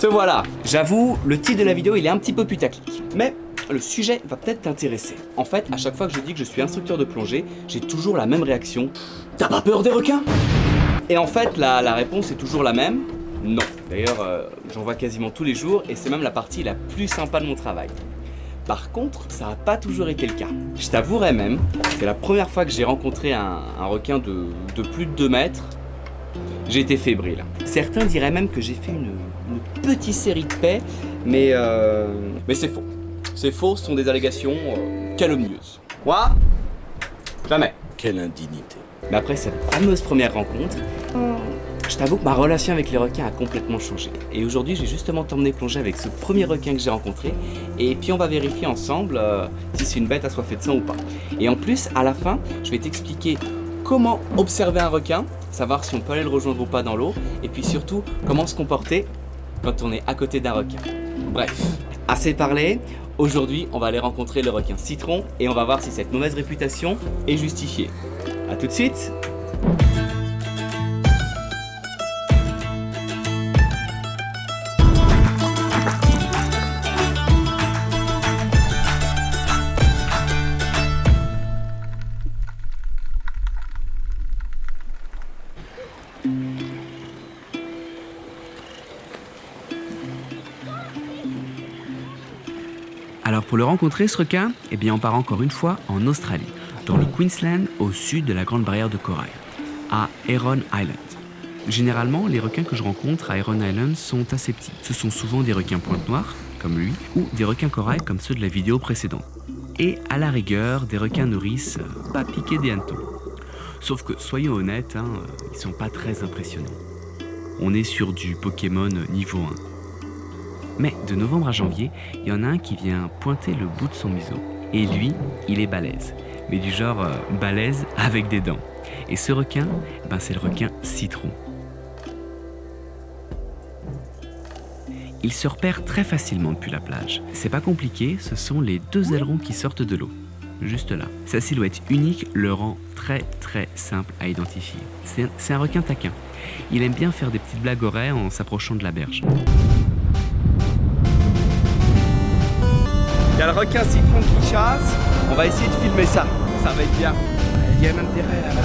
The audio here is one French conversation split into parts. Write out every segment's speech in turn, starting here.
Te voilà J'avoue, le titre de la vidéo il est un petit peu putaclic. Mais le sujet va peut-être t'intéresser. En fait, à chaque fois que je dis que je suis instructeur de plongée, j'ai toujours la même réaction. T'as pas peur des requins? Et en fait, la, réponse est toujours la même. Non. D'ailleurs, euh, j'en vois quasiment tous les jours et c'est même la partie la plus sympa de mon travail. Par contre, ça n'a pas toujours été le cas. Je t'avouerai même, c'est la première fois que j'ai rencontré un, un requin de, de plus de 2 mètres, j'ai été fébrile. Certains diraient même que j'ai fait une, une, petite série de paix, mais, euh, mais c'est faux. C'est faux, ce sont des allégations euh, calomnieuses. Moi Jamais. Quelle indignité. Mais après cette fameuse première rencontre, je t'avoue que ma relation avec les requins a complètement changé. Et aujourd'hui, j'ai justement t'emmené plonger avec ce premier requin que j'ai rencontré. Et puis on va vérifier ensemble euh, si c'est une bête assoiffée de sang ou pas. Et en plus, à la fin, je vais t'expliquer comment observer un requin, savoir si on peut aller le rejoindre ou pas dans l'eau, et puis surtout, comment se comporter quand on est à côté d'un requin. Bref, assez parlé, aujourd'hui on va aller rencontrer le requin citron et on va voir si cette mauvaise réputation est justifiée. A tout de suite rencontrer ce requin, eh bien on part encore une fois en Australie, dans le Queensland au sud de la Grande Barrière de Corail, à Heron Island. Généralement, les requins que je rencontre à Heron Island sont assez petits. Ce sont souvent des requins pointe noire, comme lui, ou des requins corail comme ceux de la vidéo précédente. Et à la rigueur, des requins nourrices euh, pas piqués des hannetons. Sauf que, soyons honnêtes, hein, ils sont pas très impressionnants. On est sur du Pokémon niveau 1. Mais de novembre à janvier, il y en a un qui vient pointer le bout de son museau. Et lui, il est balèze. Mais du genre euh, balèze avec des dents. Et ce requin, ben c'est le requin citron. Il se repère très facilement depuis la plage. C'est pas compliqué, ce sont les deux ailerons qui sortent de l'eau. Juste là. Sa silhouette unique le rend très très simple à identifier. C'est un, requin taquin. Il aime bien faire des petites blagues oreilles en s'approchant de la berge. Il y a le requin citron qui chasse. On va essayer de filmer ça. Ça va être bien. Il y a un intérêt là-bas.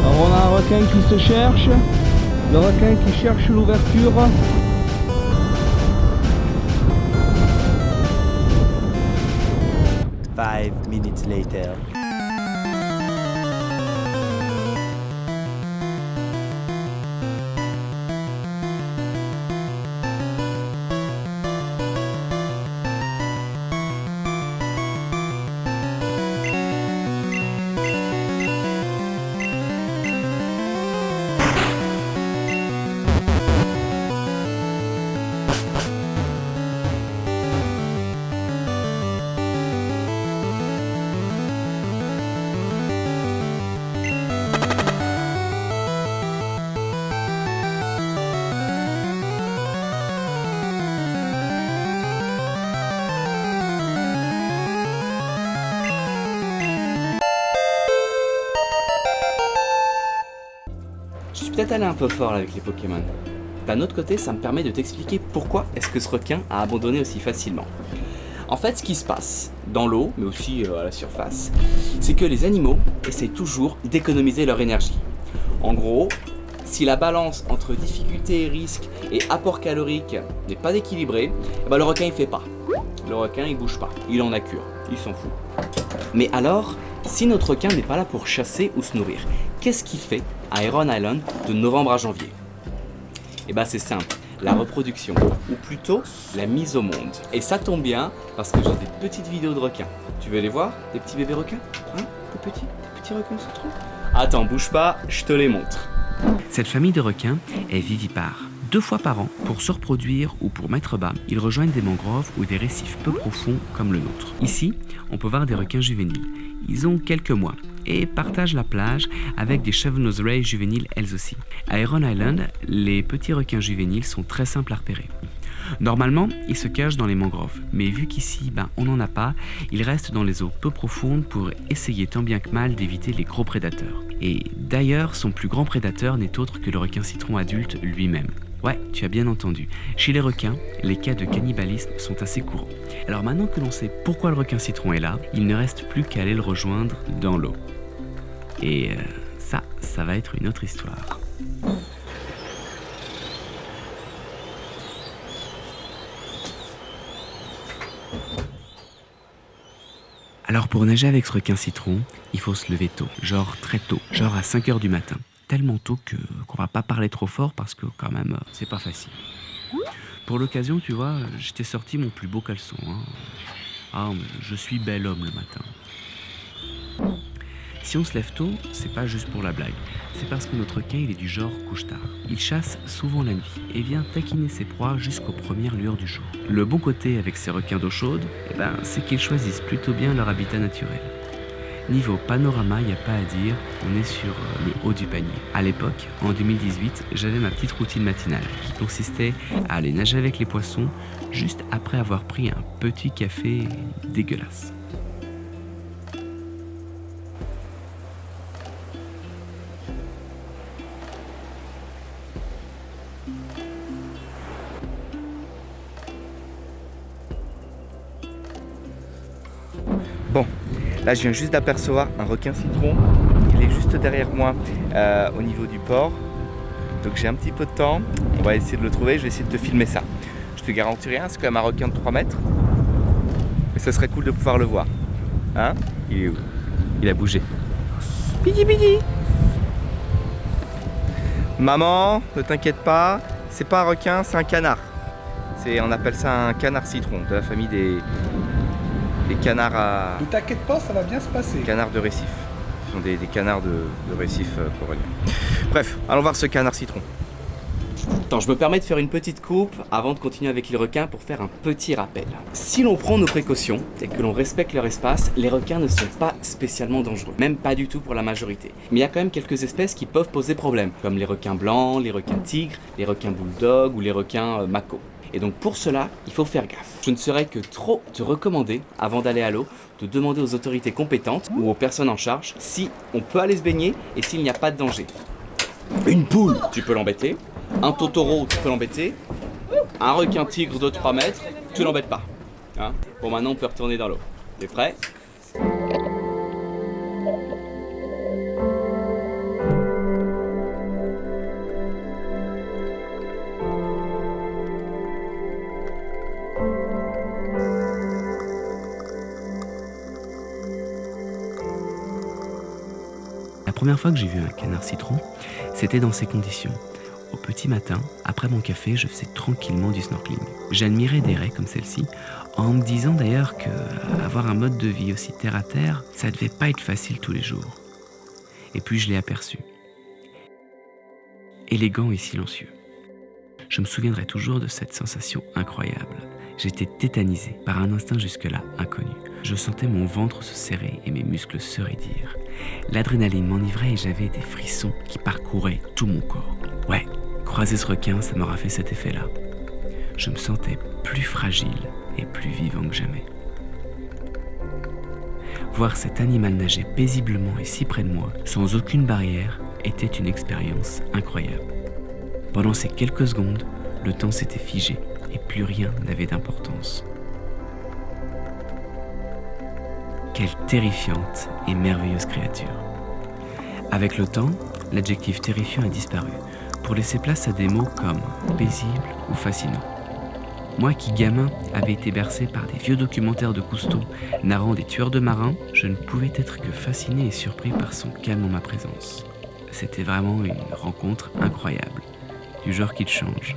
Alors on a un requin qui se cherche, le requin qui cherche l'ouverture. Five minutes later. Peut-être un peu fort avec les Pokémon. D'un autre côté, ça me permet de t'expliquer pourquoi est-ce que ce requin a abandonné aussi facilement. En fait, ce qui se passe dans l'eau, mais aussi euh, à la surface, c'est que les animaux essaient toujours d'économiser leur énergie. En gros, si la balance entre difficulté et risque et apport calorique n'est pas équilibrée, eh ben, le requin il fait pas. Le requin il bouge pas, il en a cure, il s'en fout. Mais alors, si notre requin n'est pas là pour chasser ou se nourrir, qu'est-ce qu'il fait à Heron Island de novembre à janvier? Eh ben c'est simple, la reproduction, ou plutôt la mise au monde. Et ça tombe bien, parce que j'ai des petites vidéos de requins. Tu veux les voir Des petits bébés requins? Hein Des petits, des petits requins se trouvent Attends, bouge pas, je te les montre. Cette famille de requins est vivipare. Deux fois par an, pour se reproduire ou pour mettre bas, ils rejoignent des mangroves ou des récifs peu profonds comme le nôtre. Ici, on peut voir des requins juvéniles. Ils ont quelques mois et partagent la plage avec des Chevenose Ray juvéniles elles aussi. À Heron Island, les petits requins juvéniles sont très simples à repérer. Normalement, ils se cachent dans les mangroves, mais vu qu'ici, ben, on n'en a pas, ils restent dans les eaux peu profondes pour essayer tant bien que mal d'éviter les gros prédateurs. Et d'ailleurs, son plus grand prédateur n'est autre que le requin citron adulte lui-même. Ouais, tu as bien entendu. Chez les requins, les cas de cannibalisme sont assez courants. Alors maintenant que l'on sait pourquoi le requin citron est là, il ne reste plus qu'à aller le rejoindre dans l'eau. Et euh, ça, ça va être une autre histoire. Alors pour nager avec ce requin citron, il faut se lever tôt, genre très tôt, genre à 5h du matin. Tellement tôt que qu'on va pas parler trop fort parce que quand même euh, c'est pas facile. Pour l'occasion, tu vois, j'étais sorti mon plus beau caleçon. hein. Ah, je suis bel homme le matin. Si on se lève tôt, c'est pas juste pour la blague. C'est parce que notre requin, il est du genre couche-tard. Il chasse souvent la nuit et vient taquiner ses proies jusqu'aux premières lueurs du jour. Le bon côté avec ces requins d'eau chaude, eh ben, c'est qu'ils choisissent plutôt bien leur habitat naturel. Niveau panorama, il n'y a pas à dire, on est sur euh, le haut du panier. À l'époque, en 2018, j'avais ma petite routine matinale qui consistait à aller nager avec les poissons juste après avoir pris un petit café dégueulasse. Là je viens juste d'apercevoir un requin citron. Il est juste derrière moi euh, au niveau du port. Donc j'ai un petit peu de temps. On va essayer de le trouver. Je vais essayer de te filmer ça. Je te garantis rien, c'est quand même un requin de 3 mètres. Mais ça serait cool de pouvoir le voir. Hein? Il est où? Il a bougé. Pidi pidi Maman, ne t'inquiète pas, c'est pas un requin, c'est un canard. C'est, on appelle ça un canard citron, de la famille des, des canards à, Ne t'inquiète pas, ça va bien se passer. canards de récif. Ce sont des, des canards de, de récif euh, corallien. Bref, allons voir ce canard citron. Attends, je me permets de faire une petite coupe avant de continuer avec les requins pour faire un petit rappel. Si l'on prend nos précautions et que l'on respecte leur espace, les requins ne sont pas spécialement dangereux, même pas du tout pour la majorité. Mais il y a quand même quelques espèces qui peuvent poser problème, comme les requins blancs, les requins tigres, les requins bulldog ou les requins euh, mako. Et donc pour cela, il faut faire gaffe. Je ne saurais que trop te recommander, avant d'aller à l'eau, de demander aux autorités compétentes ou aux personnes en charge si on peut aller se baigner et s'il n'y a pas de danger. Une poule, tu peux l'embêter. Un totoro, tu peux l'embêter. Un requin tigre de 3 mètres, tu l'embêtes pas. Hein? Bon, maintenant on peut retourner dans l'eau. T'es prêt? Fois que j'ai vu un canard citron, c'était dans ces conditions. Au petit matin, après mon café, je faisais tranquillement du snorkeling. J'admirais des raies comme celle-ci, en me disant d'ailleurs que euh, avoir un mode de vie aussi terre à terre, ça devait pas être facile tous les jours. Et puis je l'ai aperçu. Élégant et silencieux. Je me souviendrai toujours de cette sensation incroyable. J'étais tétanisé par un instinct jusque-là inconnu. Je sentais mon ventre se serrer et mes muscles se raidir. L'adrénaline m'enivrait et j'avais des frissons qui parcouraient tout mon corps. Ouais, croiser ce requin, ça m'aura fait cet effet-là. Je me sentais plus fragile et plus vivant que jamais. Voir cet animal nager paisiblement et si près de moi, sans aucune barrière, était une expérience incroyable. Pendant ces quelques secondes, le temps s'était figé et plus rien n'avait d'importance. Quelle terrifiante et merveilleuse créature. Avec le temps, l'adjectif terrifiant a disparu pour laisser place à des mots comme paisible ou fascinant. Moi qui, gamin, avait été bercé par des vieux documentaires de Cousteau narrant des tueurs de marins, je ne pouvais être que fasciné et surpris par son calme en ma présence. C'était vraiment une rencontre incroyable, du genre qui te change.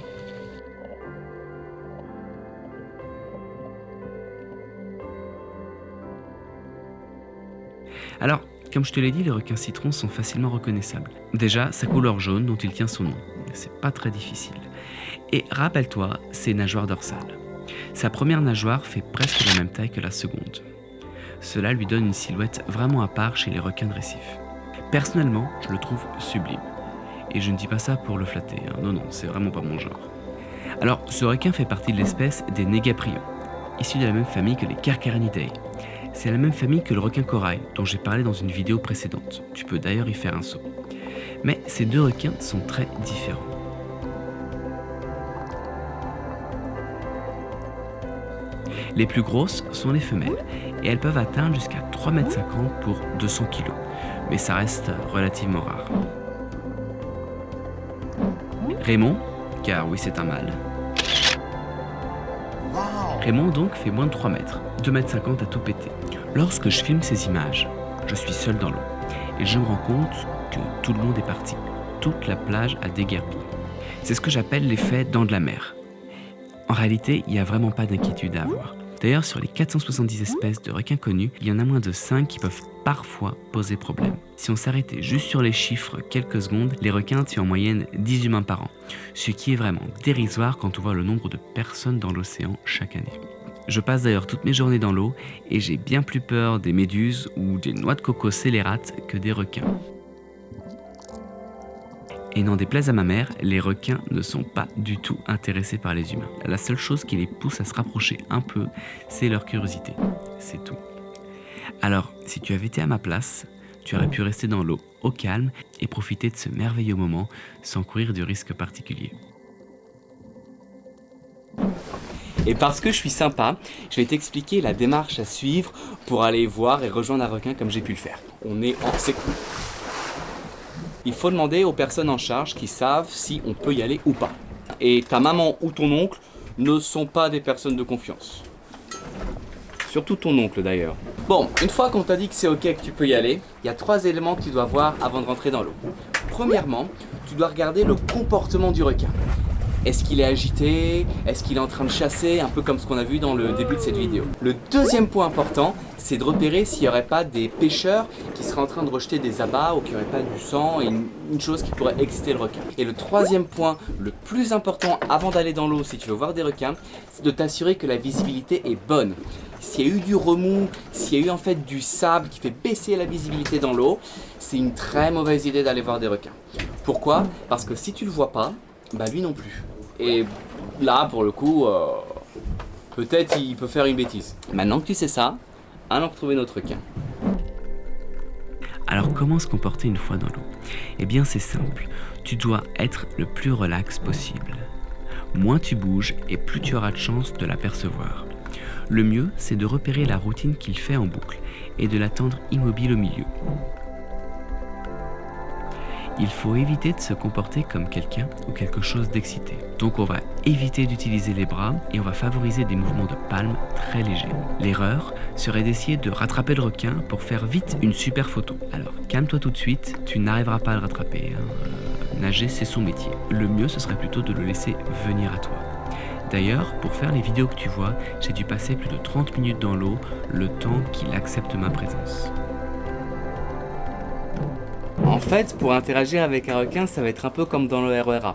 Alors, comme je te l'ai dit, les requins citrons sont facilement reconnaissables. Déjà, sa couleur jaune dont il tient son nom. C'est pas très difficile. Et rappelle-toi, ses nageoires dorsales. Sa première nageoire fait presque la même taille que la seconde. Cela lui donne une silhouette vraiment à part chez les requins de récif. Personnellement, je le trouve sublime. Et je ne dis pas ça pour le flatter, hein. non, non, c'est vraiment pas mon genre. Alors, ce requin fait partie de l'espèce des Negaprions, issu de la même famille que les Carcharinidae. C'est la même famille que le requin corail, dont j'ai parlé dans une vidéo précédente. Tu peux d'ailleurs y faire un saut. Mais ces deux requins sont très différents. Les plus grosses sont les femelles, et elles peuvent atteindre jusqu'à 3,50 m pour 200 kg, mais ça reste relativement rare. Raymond, car oui c'est un mâle. Raymond donc fait moins de 3 mètres, 2 mètres 50 à tout péter. Lorsque je filme ces images, je suis seul dans l'eau, et je me rends compte que tout le monde est parti. Toute la plage a déguerpi. C'est ce que j'appelle l'effet dents de la mer. En réalité, il n'y a vraiment pas d'inquiétude à avoir. D'ailleurs, sur les 470 espèces de requins connus, il y en a moins de 5 qui peuvent parfois poser problème. Si on s'arrêtait juste sur les chiffres quelques secondes, les requins tuent en moyenne 10 humains par an, ce qui est vraiment dérisoire quand on voit le nombre de personnes dans l'océan chaque année. Je passe d'ailleurs toutes mes journées dans l'eau et j'ai bien plus peur des méduses ou des noix de coco scélérates que des requins. Et n'en déplaise à ma mère, les requins ne sont pas du tout intéressés par les humains. La seule chose qui les pousse à se rapprocher un peu, c'est leur curiosité. C'est tout. Alors, si tu avais été à ma place, tu aurais pu rester dans l'eau, au calme, et profiter de ce merveilleux moment sans courir de risque particulier. Et parce que je suis sympa, je vais t'expliquer la démarche à suivre pour aller voir et rejoindre un requin comme j'ai pu le faire. On est en... Cool. Il faut demander aux personnes en charge qui savent si on peut y aller ou pas. Et ta maman ou ton oncle ne sont pas des personnes de confiance. Surtout ton oncle d'ailleurs. Bon, une fois qu'on t'a dit que c'est ok que tu peux y aller, il y a trois éléments que tu dois voir avant de rentrer dans l'eau. Premièrement, tu dois regarder le comportement du requin. Est-ce qu'il est agité? Est-ce qu'il est en train de chasser? Un peu comme ce qu'on a vu dans le début de cette vidéo. Le deuxième point important, c'est de repérer s'il n'y aurait pas des pêcheurs qui seraient en train de rejeter des abats ou qu'il n'y aurait pas du sang et une, chose qui pourrait exciter le requin. Et le troisième point, le plus important avant d'aller dans l'eau si tu veux voir des requins, c'est de t'assurer que la visibilité est bonne. S'il y a eu du remous, s'il y a eu en fait du sable qui fait baisser la visibilité dans l'eau, c'est une très mauvaise idée d'aller voir des requins. Pourquoi? Parce que si tu le vois pas, bah lui non plus. Et là, pour le coup, euh, peut-être il peut faire une bêtise. Maintenant que tu sais ça, allons retrouver notre requin. Alors comment se comporter une fois dans l'eau? Eh bien c'est simple, tu dois être le plus relax possible. Moins tu bouges et plus tu auras de chance de l'apercevoir. Le mieux, c'est de repérer la routine qu'il fait en boucle et de l'attendre immobile au milieu. Il faut éviter de se comporter comme quelqu'un ou quelque chose d'excité. Donc on va éviter d'utiliser les bras et on va favoriser des mouvements de palme très légers. L'erreur serait d'essayer de rattraper le requin pour faire vite une super photo. Alors calme-toi tout de suite, tu n'arriveras pas à le rattraper. hein. Nager c'est son métier. Le mieux ce serait plutôt de le laisser venir à toi. D'ailleurs, pour faire les vidéos que tu vois, j'ai dû passer plus de 30 minutes dans l'eau, le temps qu'il accepte ma présence. En fait, pour interagir avec un requin, ça va être un peu comme dans le RERA.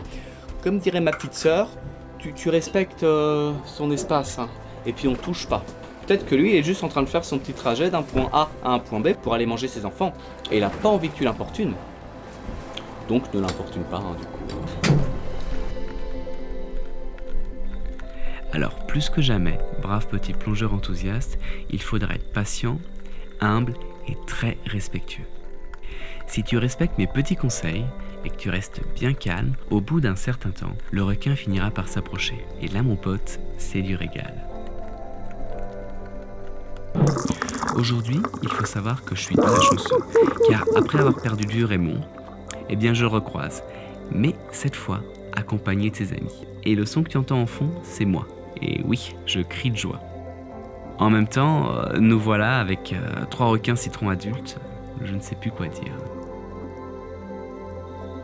Comme dirait ma petite sœur, tu, respectes euh, son espace, hein, et puis on touche pas. Peut-être que lui il est juste en train de faire son petit trajet d'un point A à un point B pour aller manger ses enfants, et il a pas envie que tu l'importunes. Donc ne l'importune pas, hein, du coup. Alors, plus que jamais, brave petit plongeur enthousiaste, il faudra être patient, humble et très respectueux. Si tu respectes mes petits conseils et que tu restes bien calme, au bout d'un certain temps, le requin finira par s'approcher. Et là, mon pote, c'est du régal. Aujourd'hui, il faut savoir que je suis très chanceux, car après avoir perdu vue Raymond, eh bien je recroise, mais cette fois accompagné de ses amis. Et le son que tu entends en fond, c'est moi. Et oui, je crie de joie. En même temps, euh, nous voilà avec euh, trois requins citrons adultes. Je ne sais plus quoi dire.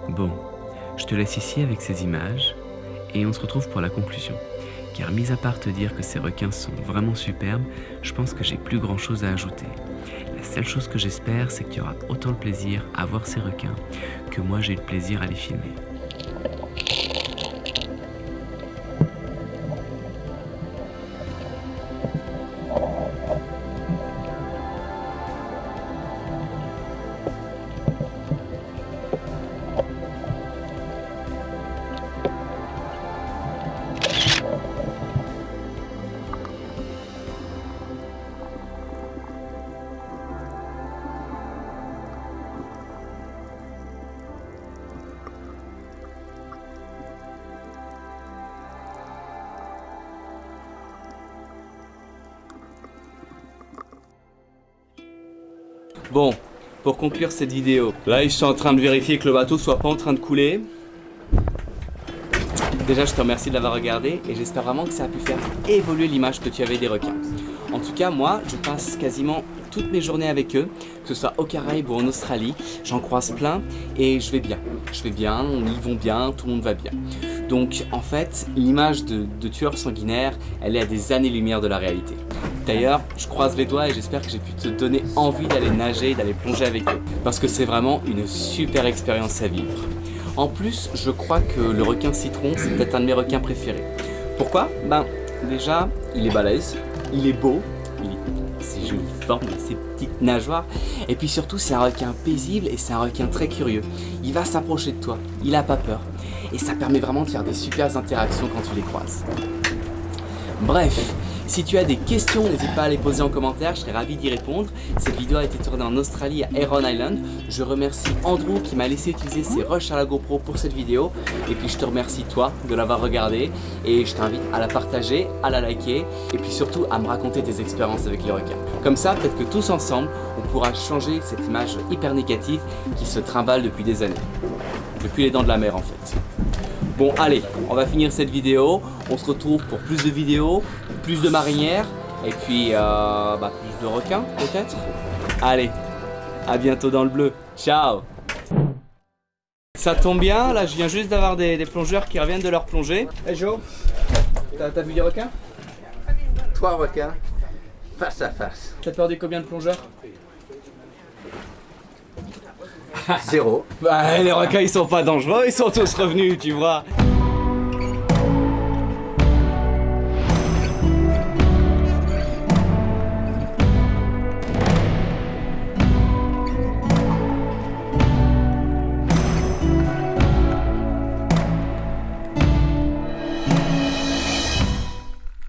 Bon, je te laisse ici avec ces images et on se retrouve pour la conclusion. Car mis à part te dire que ces requins sont vraiment superbes, je pense que j'ai plus grand chose à ajouter. La seule chose que j'espère, c'est que tu auras autant de plaisir à voir ces requins que moi j'ai eu le plaisir à les filmer. Bon, pour conclure cette vidéo, là je suis en train de vérifier que le bateau soit pas en train de couler. Déjà, je te remercie de l'avoir regardé et j'espère vraiment que ça a pu faire évoluer l'image que tu avais des requins. En tout cas, moi, je passe quasiment toutes mes journées avec eux, que ce soit au Caraïbes ou en Australie. J'en croise plein et je vais bien. Je vais bien, ils vont bien, tout le monde va bien. Donc, en fait, l'image de, de tueur sanguinaire, elle est à des années-lumière de la réalité. D'ailleurs, je croise les doigts et j'espère que j'ai pu te donner envie d'aller nager, d'aller plonger avec eux. Parce que c'est vraiment une super expérience à vivre. En plus, je crois que le requin citron, c'est peut-être un de mes requins préférés. Pourquoi? Ben, déjà, il est balèze, il est beau, il a ses jolies formes, ses petites nageoires, et puis surtout, c'est un requin paisible et c'est un requin très curieux. Il va s'approcher de toi, il a pas peur, et ça permet vraiment de faire des super interactions quand tu les croises. Bref, si tu as des questions, n'hésite pas à les poser en commentaire, je serai ravi d'y répondre. Cette vidéo a été tournée en Australie à Heron Island. Je remercie Andrew qui m'a laissé utiliser ses rushs à la GoPro pour cette vidéo. Et puis je te remercie toi de l'avoir regardée et je t'invite à la partager, à la liker et puis surtout à me raconter tes expériences avec les requins. Comme ça, peut-être que tous ensemble, on pourra changer cette image hyper négative qui se trimballe depuis des années. Depuis les dents de la mer en fait. Bon allez, on va finir cette vidéo. On se retrouve pour plus de vidéos, plus de marinières et puis euh, bah, plus de requins peut-être. Allez, à bientôt dans le bleu. Ciao Ça tombe bien, là je viens juste d'avoir des, des plongeurs qui reviennent de leur plongée. Hey Joe, t'as t'as vu des requins? Trois requins face à face. T'as perdu combien de plongeurs? Zéro. Bah les requins ils sont pas dangereux, ils sont tous revenus tu vois